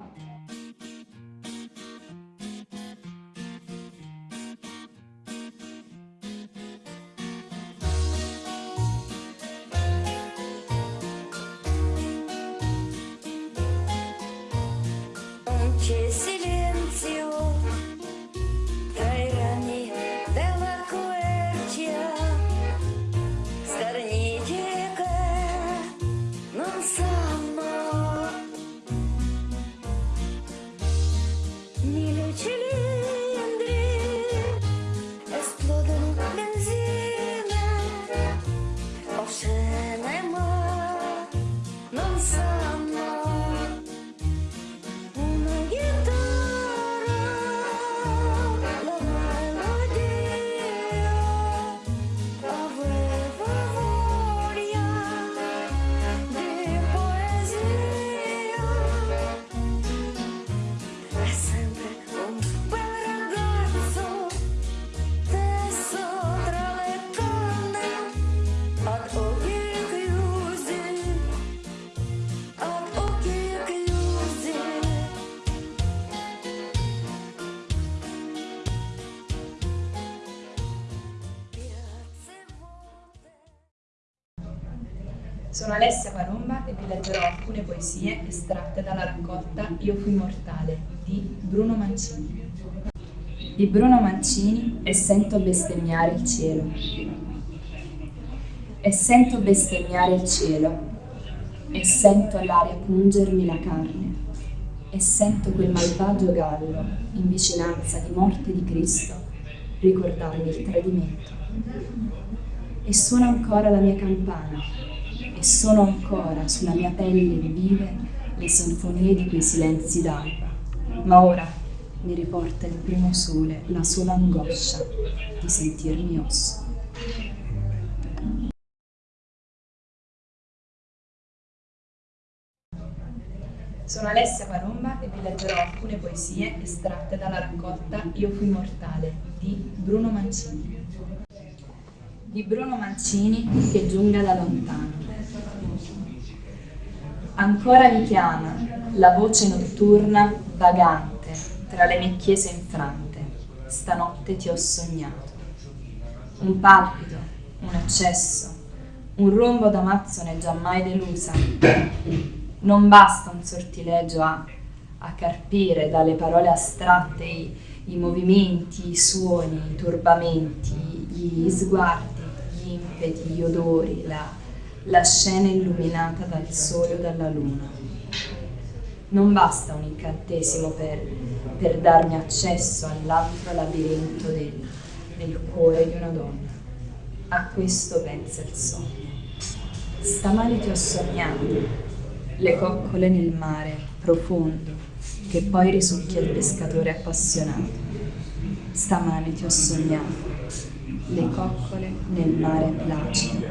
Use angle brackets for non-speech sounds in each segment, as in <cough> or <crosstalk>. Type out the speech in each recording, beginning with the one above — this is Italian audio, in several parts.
C'è Sono Alessia Paromba e vi leggerò alcune poesie estratte dalla raccolta Io fui mortale di Bruno Mancini. Di Bruno Mancini e sento bestemmiare il cielo. E sento bestemmiare il cielo, e sento l'aria pungermi la carne, e sento quel malvagio gallo in vicinanza di morte di Cristo ricordarmi il tradimento. E suona ancora la mia campana, e sono ancora sulla mia pelle vive le sinfonie di quei silenzi d'alba. Ma ora mi riporta il primo sole la sola angoscia di sentirmi osso. Sono Alessia Paromba e vi leggerò alcune poesie estratte dalla raccolta Io fui mortale di Bruno Mancini. Di Bruno Mancini che giunga da lontano. Ancora mi chiama la voce notturna vagante tra le mie chiese infrante. Stanotte ti ho sognato. Un palpito, un accesso, un rombo d'amazzone giammai delusa. Non basta un sortilegio a, a carpire dalle parole astratte i, i movimenti, i suoni, i turbamenti, gli sguardi, impeti, gli odori, la, la scena illuminata dal sole o dalla luna. Non basta un incantesimo per, per darmi accesso all'altro labirinto del, del cuore di una donna. A questo pensa il sogno. Stamani ti ho sognato, le coccole nel mare profondo, che poi risucchia il pescatore appassionato. Stamani ti ho sognato, le coccole nel mare placido,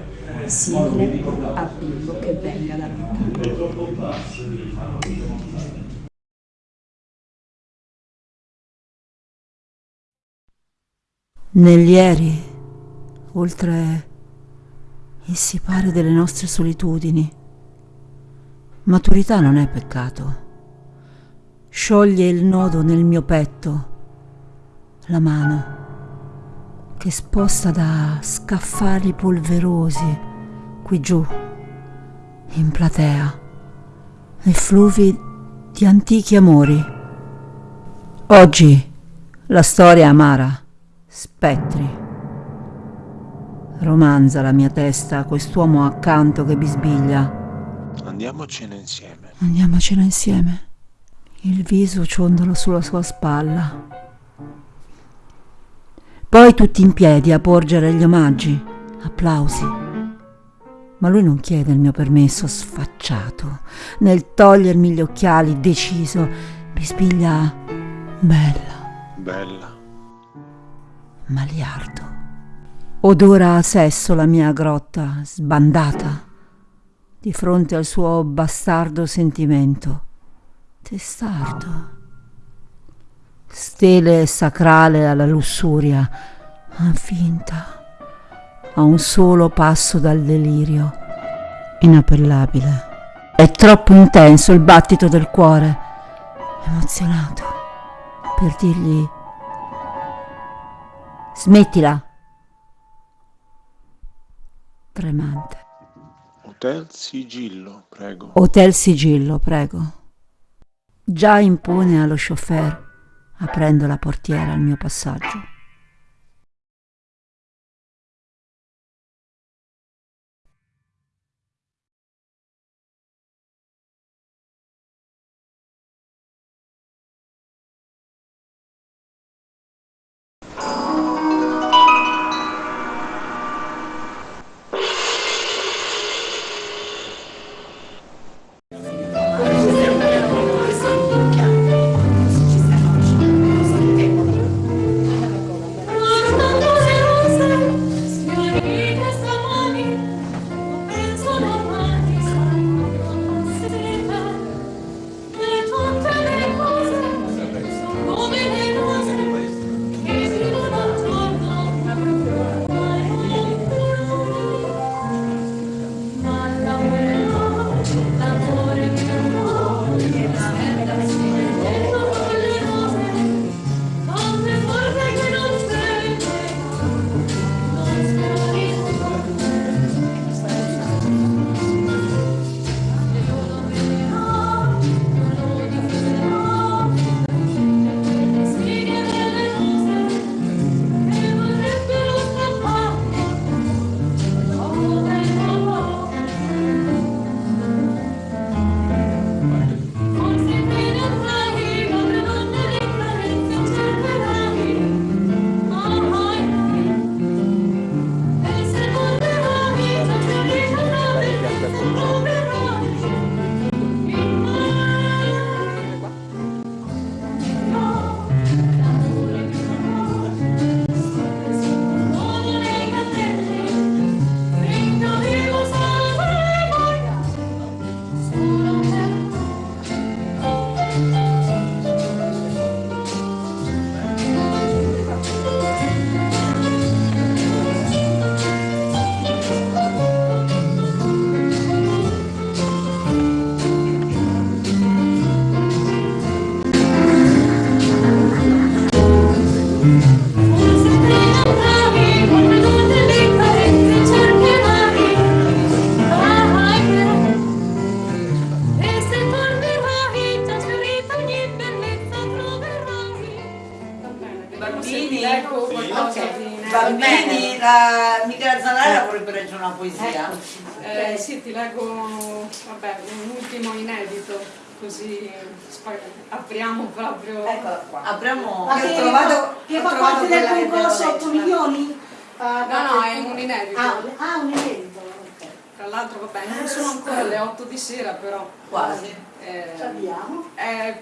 simile a bimbo che venga da lontano. Negli ieri, oltre il sipare delle nostre solitudini, maturità non è peccato. Scioglie il nodo nel mio petto, la mano che sposta da scaffali polverosi qui giù, in platea, effluvi di antichi amori. Oggi la storia amara, spettri. Romanza la mia testa, quest'uomo accanto che bisbiglia. Andiamocene insieme. Andiamocela insieme. Il viso ciondolo sulla sua spalla. Poi tutti in piedi a porgere gli omaggi, applausi. Ma lui non chiede il mio permesso sfacciato. Nel togliermi gli occhiali, deciso, bisbiglia bella, Bella. maliardo. Odora a sesso la mia grotta, sbandata, di fronte al suo bastardo sentimento. Testardo. Stele sacrale alla lussuria, finta, a un solo passo dal delirio, inappellabile. È troppo intenso il battito del cuore. emozionato, per dirgli smettila. Tremante. Hotel Sigillo, prego. Hotel Sigillo, prego. Già impone allo chauffeur, aprendo la portiera al mio passaggio. Apriamo proprio. Eccola qua. Apriamo. Ma che, ho trovato, che ho fa trovato parte del concorso devo 8 leggere. milioni? Ah, No, no, è un inedito. Ah, un- ah, un inedito, ok. Tra l'altro, vabbè, non sono ancora le 8 di sera, però. Quasi. eh, Ci abbiamo. è-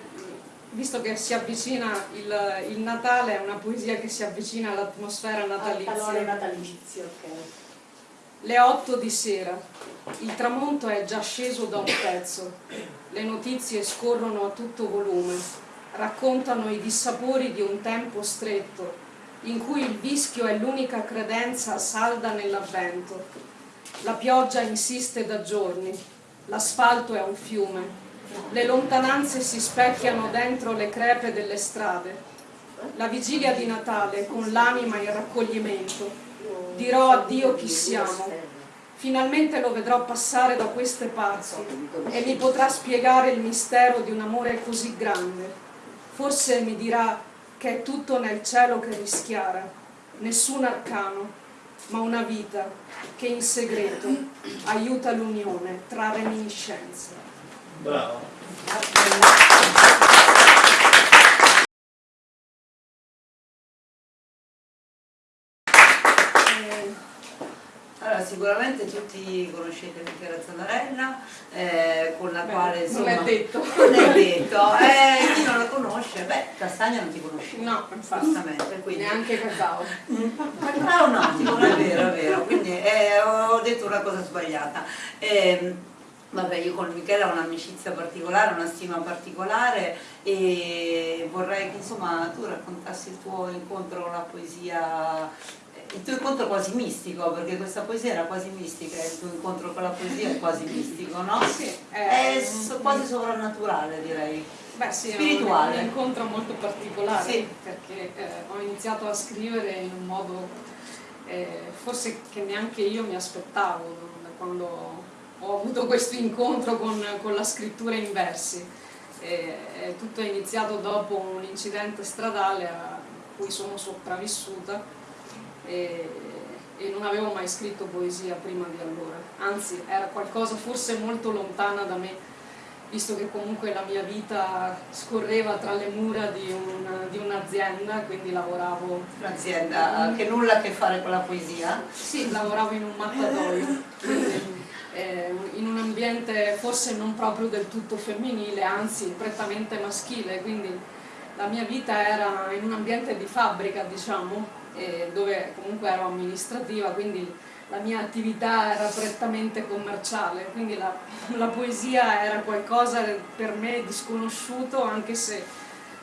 visto che si avvicina il, il Natale, è una poesia che si avvicina all'atmosfera Al calore natalizia. natalizio, ok. Le 8 di sera. Il tramonto è già sceso da un pezzo. Le notizie scorrono a tutto volume. Raccontano i dissapori di un tempo stretto, in cui il vischio è l'unica credenza salda nell'avvento. La pioggia insiste da giorni. L'asfalto è un fiume. Le lontananze si specchiano dentro le crepe delle strade. La vigilia di Natale con l'anima in raccoglimento. Dirò addio chi siamo. Finalmente lo vedrò passare da queste parti e mi potrà spiegare il mistero di un amore così grande. Forse mi dirà che è tutto nel cielo che rischiara, nessun arcano, ma una vita che in segreto aiuta l'unione tra reminiscenze. Bravo. Eh, Allora, sicuramente tutti conoscete Michela Zanarella, eh, con la quale non insomma... è detto. Non è detto, eh, chi non la conosce, beh, Castagna non ti conosce. No, infatti, quindi... neanche cacao. Ah, un attimo, non è vero, è vero, quindi eh, ho detto una cosa sbagliata. Ehm, Vabbè, io con Michele ho un'amicizia particolare, una stima particolare e vorrei che insomma tu raccontassi il tuo incontro con la poesia, il tuo incontro quasi mistico, perché questa poesia era quasi mistica, il tuo incontro con la poesia è quasi mistico, no? Sì, È so- quasi sovrannaturale direi. Beh sì, spirituale. è un, un incontro molto particolare Sì. perché eh, ho iniziato a scrivere in un modo eh, forse che neanche io mi aspettavo da quando ho avuto questo incontro con, con la scrittura in versi. E, e tutto è iniziato dopo un incidente stradale a cui sono sopravvissuta e, e non avevo mai scritto poesia prima di allora, anzi era qualcosa forse molto lontana da me visto che comunque la mia vita scorreva tra le mura di una- di un'azienda, quindi lavoravo, Un'azienda che nulla a che fare con la poesia. sì, lavoravo in un mattatoio, quindi, eh, in un ambiente forse non proprio del tutto femminile, anzi prettamente maschile, quindi la mia vita era in un ambiente di fabbrica, diciamo, eh, dove comunque ero amministrativa, quindi la mia attività era prettamente commerciale, quindi la, <laughs> la poesia era qualcosa per me di sconosciuto, anche se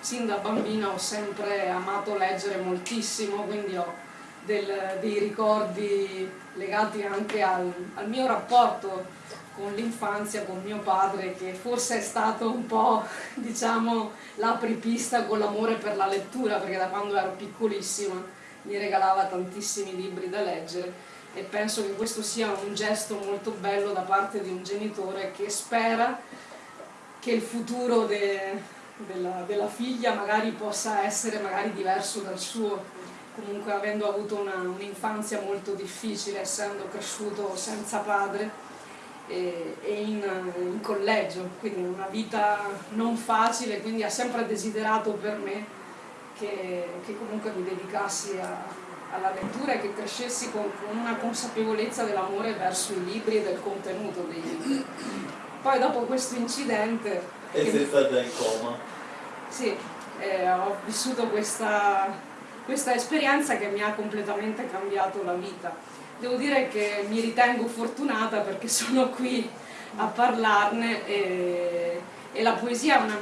sin da bambina ho sempre amato leggere moltissimo, quindi ho del- dei ricordi legati anche al, al mio rapporto con l'infanzia, con mio padre, che forse è stato un po', <laughs> diciamo, l'apripista con l'amore per la lettura, perché da quando ero piccolissima mi regalava tantissimi libri da leggere e penso che questo sia un gesto molto bello da parte di un genitore che spera che il futuro de- della, della figlia magari possa essere magari diverso dal suo, comunque avendo avuto un'infanzia molto difficile, essendo cresciuto senza padre e, e in, in collegio, quindi una vita non facile, quindi ha sempre desiderato per me che, che comunque mi dedicassi a- alla lettura e che crescessi con, con una consapevolezza dell'amore verso i libri e del contenuto dei libri. Poi dopo questo incidente... E sei stata in coma. sì, eh, ho vissuto questa, questa esperienza che mi ha completamente cambiato la vita. Devo dire che mi ritengo fortunata perché <laughs> sono qui a parlarne e, e la poesia è una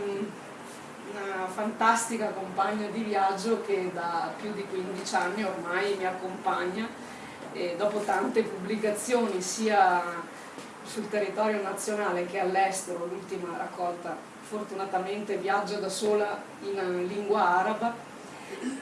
fantastica compagna di viaggio che da più di 15 anni ormai mi accompagna e dopo tante pubblicazioni sia sul territorio nazionale che all'estero, l'ultima raccolta fortunatamente viaggia da sola in lingua araba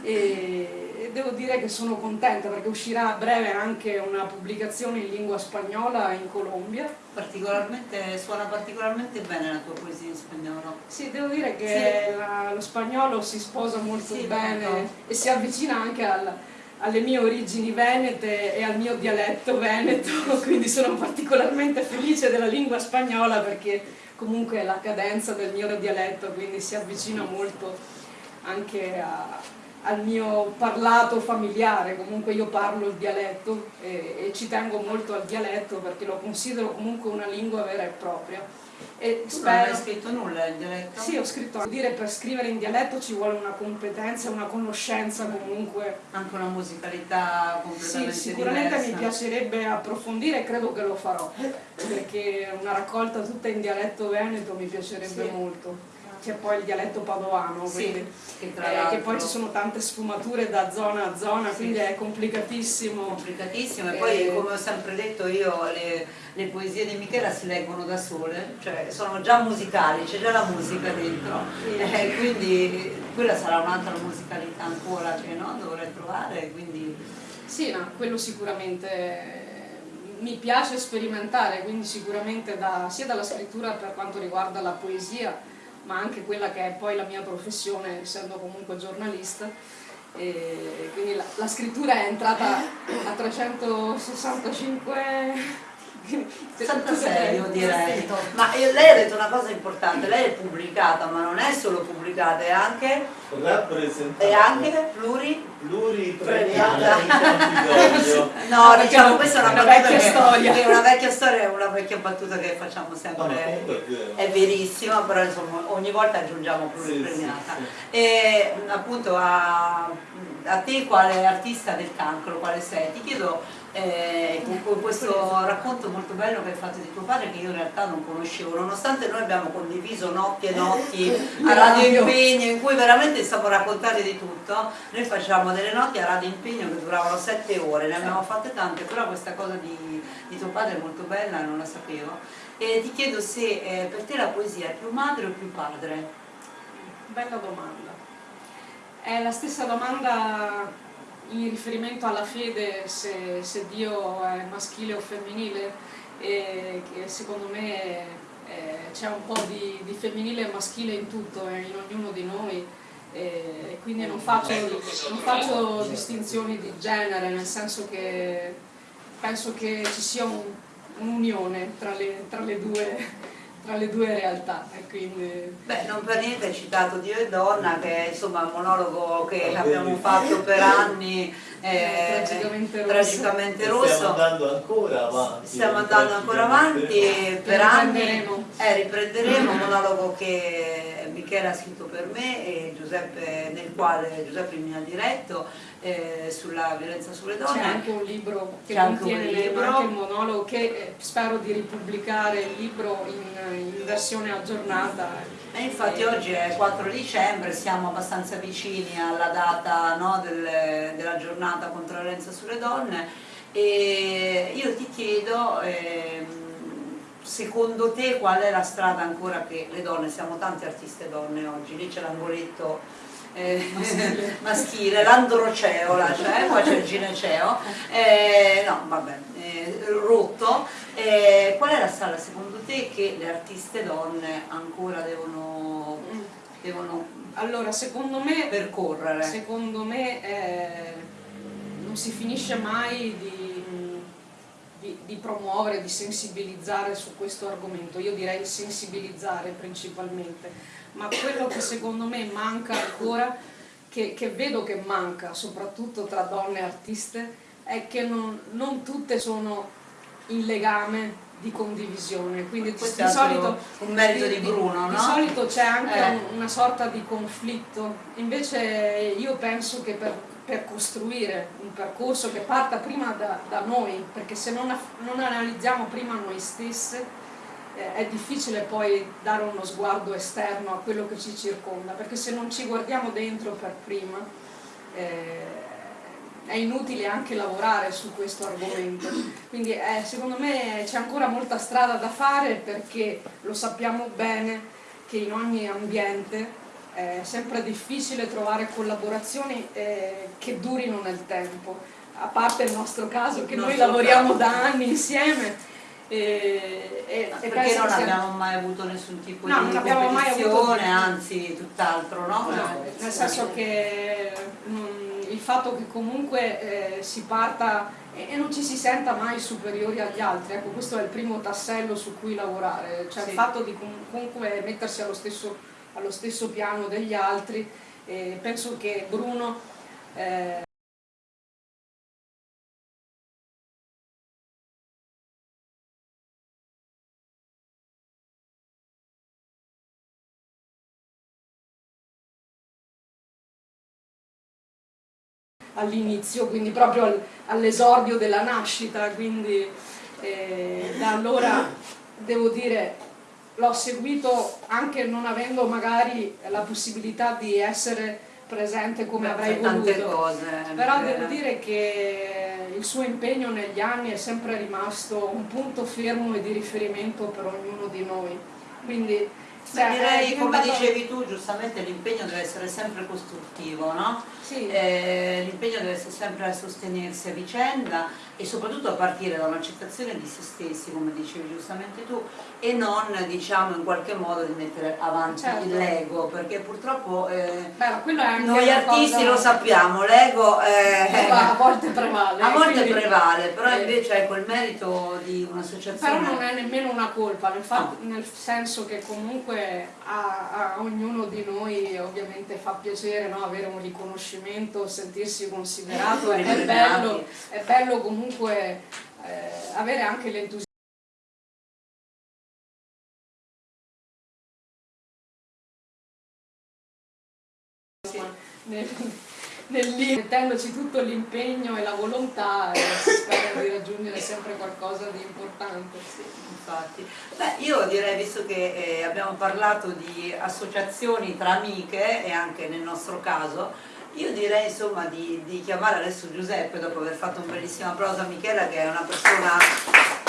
e e devo dire che sono contenta perché uscirà a breve anche una pubblicazione in lingua spagnola in Colombia. Particolarmente, suona particolarmente bene la tua poesia in spagnolo. Sì, devo dire che la- lo spagnolo si sposa molto Sì, bene molto. e si avvicina anche al- alle mie origini venete e al mio dialetto veneto, <laughs> quindi sono particolarmente felice della lingua spagnola perché comunque è la cadenza del mio dialetto, quindi si avvicina molto anche a- al mio parlato familiare, comunque io parlo il dialetto e, e ci tengo molto al dialetto perché lo considero comunque una lingua vera e propria. E Tu non hai spero... scritto nulla in dialetto? Sì, ho scritto, dire per scrivere in dialetto ci vuole una competenza, una conoscenza comunque. Anche una musicalità Sì, completamente sicuramente mi diversa. piacerebbe approfondire e credo che lo farò, perché una raccolta tutta in dialetto veneto mi piacerebbe Sì. molto. C'è poi il dialetto padovano, Sì, quindi, che eh, che poi ci sono tante sfumature da zona a zona, Sì. quindi è complicatissimo. complicatissimo e poi Eh. come ho sempre detto io le, le poesie di Michela si leggono da sole, cioè sono già musicali, c'è già la musica dentro, Sì. eh, quindi quella sarà un'altra musicalità ancora che no, dovrei trovare, quindi Sì, no, quello sicuramente mi piace sperimentare, quindi sicuramente da- sia dalla scrittura per quanto riguarda la poesia, ma anche quella che è poi la mia professione, essendo comunque giornalista. E quindi la, la scrittura è entrata a 365 66 io direi. Ma io- lei ha detto una cosa importante, lei è pubblicata, ma non è solo pubblicata, è anche, è anche pluri pluripremiata in Campidoglio. <laughs> No, diciamo no, questa è una, una vecchia che- storia. È una vecchia storia, è una vecchia battuta che facciamo No, sempre. comunque è vero. È verissima, però insomma ogni volta aggiungiamo Sì, pluripremiata. sì, E appunto a, a te quale artista del cancro, quale sei? Ti chiedo eh, con, questo racconto molto bello che hai fatto di tuo padre che io in realtà non conoscevo, nonostante noi abbiamo condiviso notti e notti a Radio Impegno in cui veramente stiamo raccontando di tutto, noi facciamo delle notti a Radio Impegno che duravano sette ore, ne abbiamo fatte tante, però questa cosa di, di tuo padre è molto bella, non la sapevo. E ti chiedo se eh, per te la poesia è più madre o più padre? Bella domanda. È la stessa domanda in riferimento alla fede, se, se Dio è maschile o femminile, e che secondo me eh, c'è un po' di, di femminile e maschile in tutto, eh, in ognuno di noi, e quindi non faccio, non faccio distinzioni di genere, nel senso che penso che ci sia un- un'unione tra le, tra le due tra le due realtà e quindi Beh, non per niente hai citato Dio e Donna, che è insomma un monologo che abbiamo fatto per anni, eh, Tragicamente rosso. tragicamente Stiamo rosso. andando ancora avanti. Stiamo andando ancora avanti per anni, Riprenderemo. eh, riprenderemo un monologo che Michele ha scritto per me e Giuseppe, nel quale Giuseppe mi ha diretto eh, sulla violenza sulle c'è donne. anche un libro che C'è anche un contiene libro. anche il monologo che eh, spero di ripubblicare il libro in, in versione aggiornata E infatti oggi è 4 dicembre, siamo abbastanza vicini alla data no, del- della giornata contro la violenza sulle donne e io ti chiedo, ehm, secondo te qual è la strada ancora che le donne, siamo tante artiste donne oggi, lì c'è l'angoletto eh, maschile, <laughs> l'androceo, c'è, qua c'è il gineceo, eh, no vabbè, eh, rotto, eh, qual è la strada secondo te che le artiste donne ancora devono, devono allora secondo me percorrere? Secondo me eh, non si finisce mai di, di- di promuovere, di sensibilizzare su questo argomento, io direi sensibilizzare principalmente, ma quello che secondo me manca ancora, che, che vedo che manca soprattutto tra donne artiste, è che non, non tutte sono in legame di condivisione, quindi di, Questo di solito un merito di Bruno, di no? solito c'è anche Eh. un- una sorta di conflitto, invece io penso che per, per costruire un percorso che parta prima da, da noi, perché se non, non analizziamo prima noi stesse eh, è difficile poi dare uno sguardo esterno a quello che ci circonda, perché se non ci guardiamo dentro per prima eh, è inutile anche lavorare su questo argomento. Quindi eh, secondo me c'è ancora molta strada da fare perché lo sappiamo bene che in ogni ambiente è sempre difficile trovare collaborazioni eh, che durino nel tempo, a parte il nostro caso che noi lavoriamo caso. da anni insieme. E, e- e Perché non sia- abbiamo mai avuto nessun tipo No, di competizione, anzi tutt'altro, no? No, nel senso che mm, il fatto che comunque eh, si parta e, non ci si senta mai superiori agli altri, ecco questo è il primo tassello su cui lavorare, cioè Sì. il fatto di com- comunque mettersi allo stesso, allo stesso piano degli altri e penso che Bruno eh, all'inizio, quindi proprio al- all'esordio della nascita, quindi eh, da allora devo dire l'ho seguito anche non avendo magari la possibilità di essere presente come Beh, avrei voluto. cose. Però eh. devo dire che il suo impegno negli anni è sempre rimasto un punto fermo e di riferimento per ognuno di noi. Quindi Beh, cioè, direi, come diventato- dicevi tu, giustamente l'impegno deve essere sempre costruttivo, no? Sì. Eh, l'impegno deve essere sempre a sostenersi a vicenda e soprattutto a partire da un'accettazione di se stessi, come dicevi giustamente tu, e non diciamo in qualche modo di mettere avanti Certo. l'ego, perché purtroppo eh, Beh, noi artisti cosa- lo sappiamo, l'ego eh, a volte prevale. <laughs> a volte quindi- prevale, però eh, invece ecco il merito di un'associazione. Però non è nemmeno una colpa, nel, fa- No. nel senso che comunque a, a ognuno di noi ovviamente fa piacere no, avere un riconoscimento, sentirsi considerato, è, bello, è bello comunque eh, avere anche l'entusiasmo. Nel, <laughs> nel lì, mettendoci tutto l'impegno e la volontà e si spera di raggiungere sempre qualcosa di importante. Sì, infatti. Beh, io direi, visto che eh, abbiamo parlato di associazioni tra amiche e anche nel nostro caso, io direi insomma di, di chiamare adesso Giuseppe dopo aver fatto un bellissimo applauso a Michela che è una persona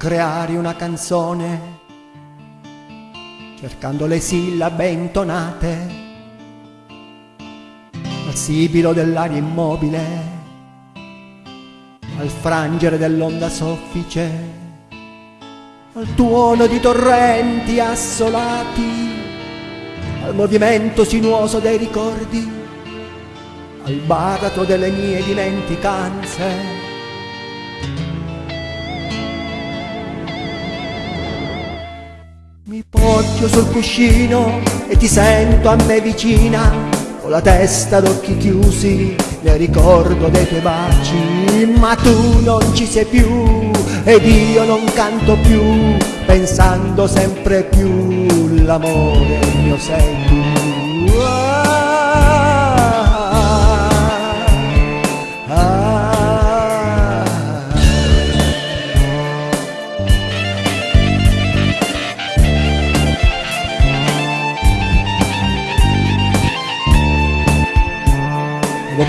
creare una canzone cercando le sillabe intonate al sibilo dell'aria immobile, al frangere dell'onda soffice, al tuono di torrenti assolati, al movimento sinuoso dei ricordi, al baratro delle mie dimenticanze. Poggio sul cuscino e ti sento a me vicina, con la testa ad occhi chiusi, nel ricordo dei tuoi baci, ma tu non ci sei più ed io non canto più, pensando sempre più l'amore mio sei tu.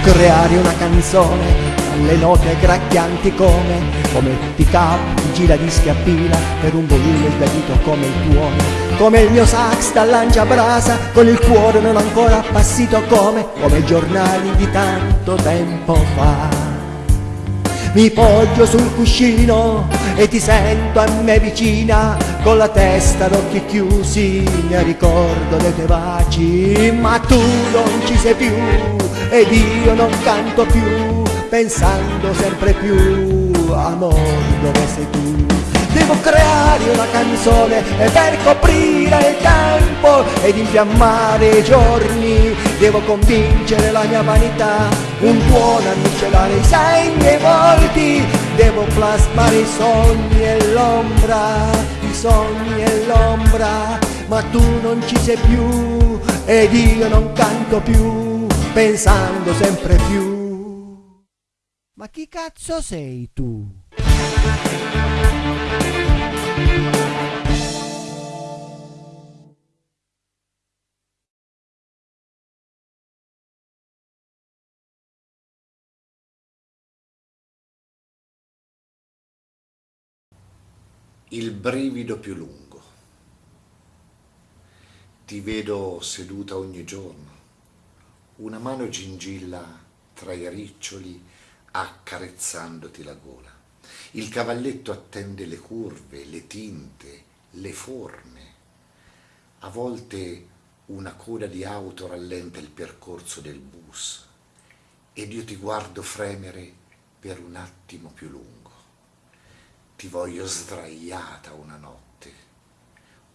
Creare una canzone alle note gracchianti come come pick-up, gira dischi a pila per un volume sbiadito come il tuono. Come il mio sax da lanciabrasa con il cuore non ancora appassito come come giornali di tanto tempo fa mi poggio sul cuscino e ti sento a me vicina con la testa d'occhi chiusi mi ricordo dei tuoi baci. Ma tu non ci sei più ed io non canto più pensando sempre più amore dove sei tu Devo creare una canzone per coprire il tempo ed infiammare i giorni. Devo convincere la mia vanità un tuono a miscelare i segni e i volti. Devo plasmare i sogni e l'ombra, i sogni e l'ombra. Ma tu non ci sei più ed io non canto più Pensando sempre più. Ma chi cazzo sei tu? Il brivido più lungo. Ti vedo seduta ogni giorno, una mano gingilla tra i riccioli accarezzandoti la gola. Il cavalletto attende le curve, le tinte, le forme. A volte una coda di auto rallenta il percorso del bus ed io ti guardo fremere per un attimo più lungo. Ti voglio sdraiata una notte,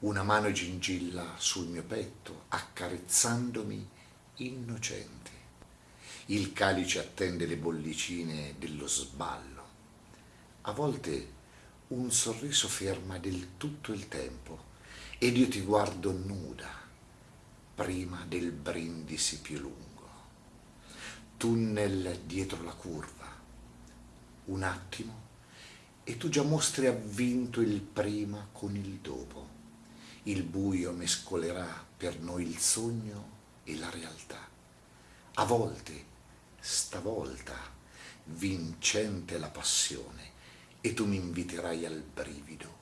una mano gingilla sul mio petto, accarezzandomi innocente. Il calice attende le bollicine dello sballo. A volte un sorriso ferma del tutto il tempo ed io ti guardo nuda prima del brindisi più lungo. Tunnel dietro la curva. Un attimo e tu già mostri avvinto il prima con il dopo. Il buio mescolerà per noi il sogno e la realtà. A volte stavolta vincente la passione e tu mi inviterai al brivido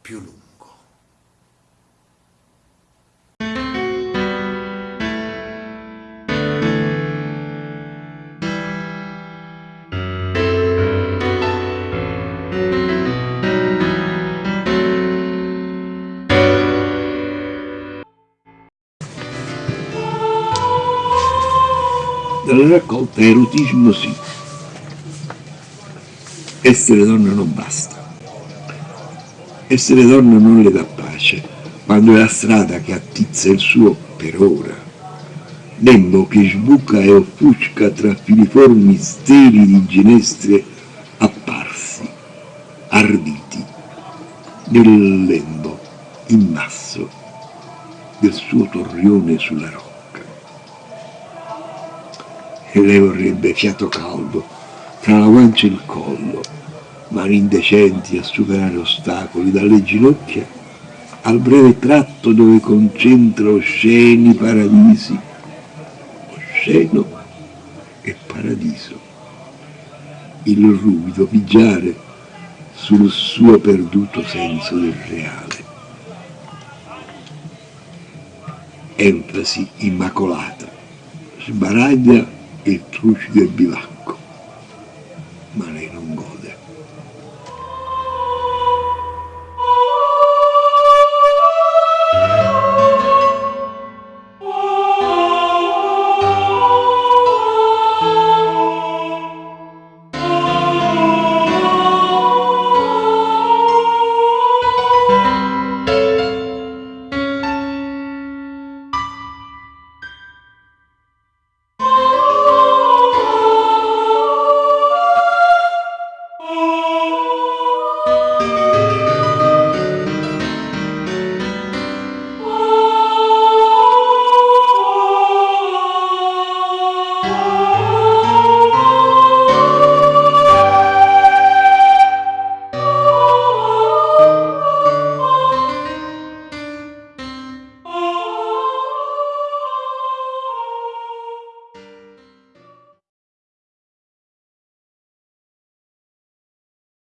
più lungo. Dalla raccolta erotismo sì. Essere donna non basta. Essere donna non le dà pace, quando è la strada che attizza il suo per ora. Lembo che sbuca e offusca tra filiformi steli di ginestre apparsi, arditi, nel lembo immasso del suo torrione sulla roccia e lei vorrebbe fiato caldo tra la guancia e il collo, mani indecenti a superare ostacoli dalle ginocchia al breve tratto dove concentra osceni paradisi, osceno e paradiso, il ruvido pigiare sul suo perduto senso del reale. Enfasi immacolata, sbaraglia il trucido del bivacco.